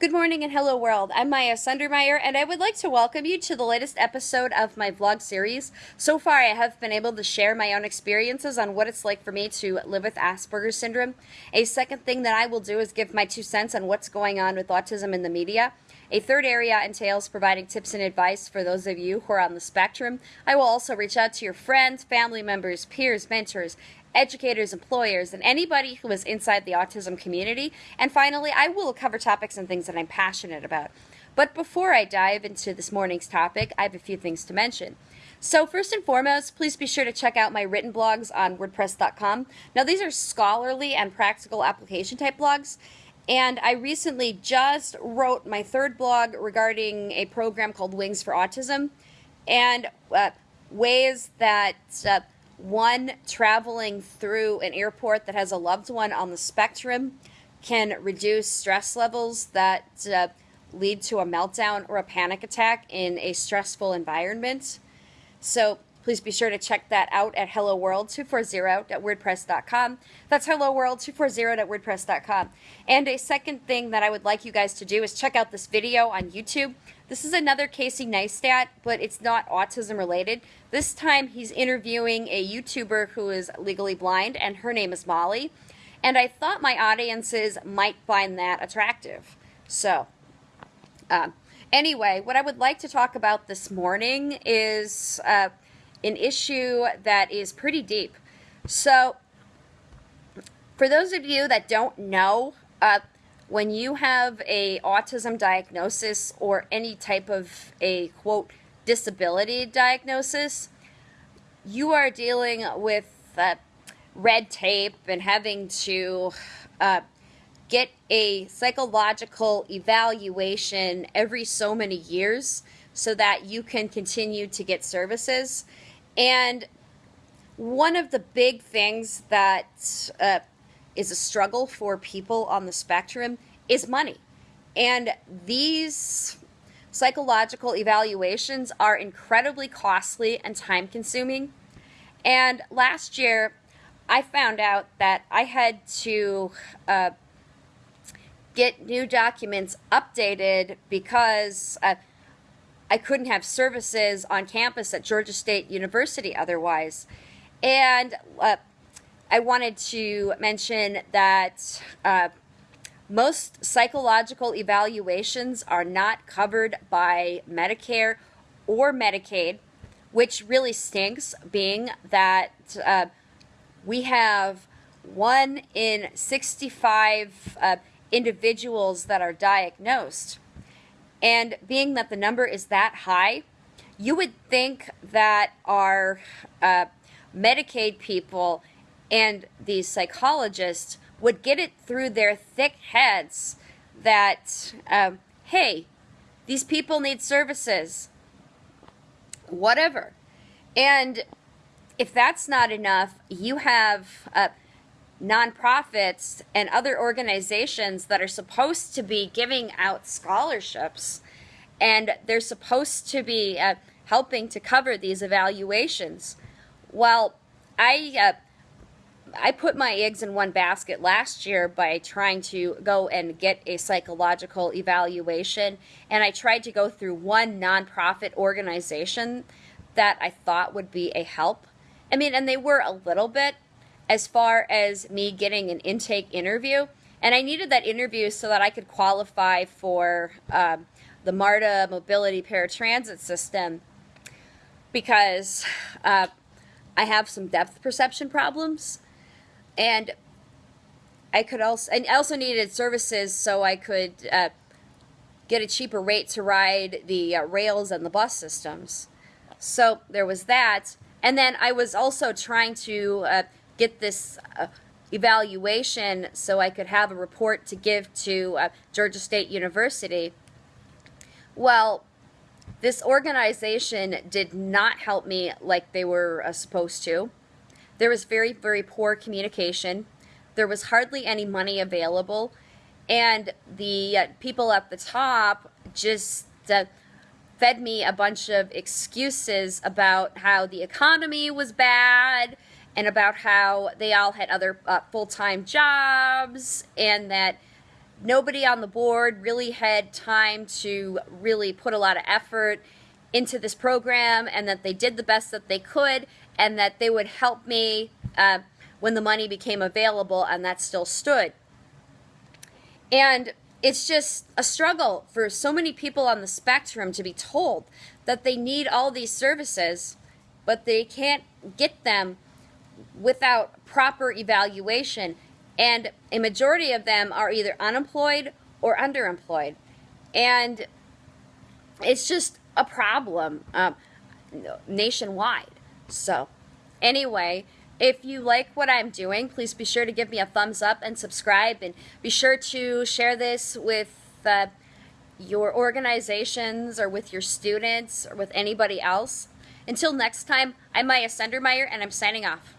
Good morning and hello world. I'm Maya Sundermeyer and I would like to welcome you to the latest episode of my vlog series. So far I have been able to share my own experiences on what it's like for me to live with Asperger's syndrome. A second thing that I will do is give my two cents on what's going on with autism in the media. A third area entails providing tips and advice for those of you who are on the spectrum. I will also reach out to your friends, family members, peers, mentors, educators, employers, and anybody who is inside the autism community. And finally, I will cover topics and things that I'm passionate about. But before I dive into this morning's topic, I have a few things to mention. So first and foremost, please be sure to check out my written blogs on WordPress.com. Now these are scholarly and practical application type blogs. And I recently just wrote my third blog regarding a program called Wings for Autism and uh, ways that uh, one traveling through an airport that has a loved one on the spectrum can reduce stress levels that uh, lead to a meltdown or a panic attack in a stressful environment. So please be sure to check that out at helloworld240.wordpress.com. That's helloworld240.wordpress.com. And a second thing that I would like you guys to do is check out this video on YouTube. This is another Casey Neistat, but it's not autism related. This time he's interviewing a YouTuber who is legally blind, and her name is Molly. And I thought my audiences might find that attractive. So, uh, anyway, what I would like to talk about this morning is uh, an issue that is pretty deep. So, for those of you that don't know, uh, when you have a autism diagnosis or any type of a quote disability diagnosis, you are dealing with uh, red tape and having to uh, get a psychological evaluation every so many years so that you can continue to get services. And one of the big things that uh, is a struggle for people on the spectrum is money. And these psychological evaluations are incredibly costly and time consuming. And last year, I found out that I had to uh, get new documents updated because uh, I couldn't have services on campus at Georgia State University otherwise. And uh, I wanted to mention that uh, most psychological evaluations are not covered by Medicare or Medicaid, which really stinks, being that uh, we have one in 65 uh, individuals that are diagnosed. And being that the number is that high, you would think that our uh, Medicaid people and these psychologists would get it through their thick heads that, um, hey, these people need services, whatever. And if that's not enough, you have uh, nonprofits and other organizations that are supposed to be giving out scholarships and they're supposed to be uh, helping to cover these evaluations. Well, I uh, I put my eggs in one basket last year by trying to go and get a psychological evaluation. And I tried to go through one nonprofit organization that I thought would be a help. I mean, and they were a little bit as far as me getting an intake interview. And I needed that interview so that I could qualify for um, the MARTA mobility paratransit system because uh, I have some depth perception problems and I could also, and I also needed services so I could uh, get a cheaper rate to ride the uh, rails and the bus systems. So there was that. And then I was also trying to uh, get this uh, evaluation so I could have a report to give to uh, Georgia State University. Well, this organization did not help me like they were uh, supposed to. There was very, very poor communication. There was hardly any money available. And the uh, people at the top just uh, fed me a bunch of excuses about how the economy was bad and about how they all had other uh, full-time jobs and that nobody on the board really had time to really put a lot of effort into this program and that they did the best that they could and that they would help me uh, when the money became available and that still stood. And it's just a struggle for so many people on the spectrum to be told that they need all these services, but they can't get them without proper evaluation. And a majority of them are either unemployed or underemployed. And it's just a problem um, nationwide. So, anyway, if you like what I'm doing, please be sure to give me a thumbs up and subscribe. And be sure to share this with uh, your organizations or with your students or with anybody else. Until next time, I'm Maya Sendermeyer, and I'm signing off.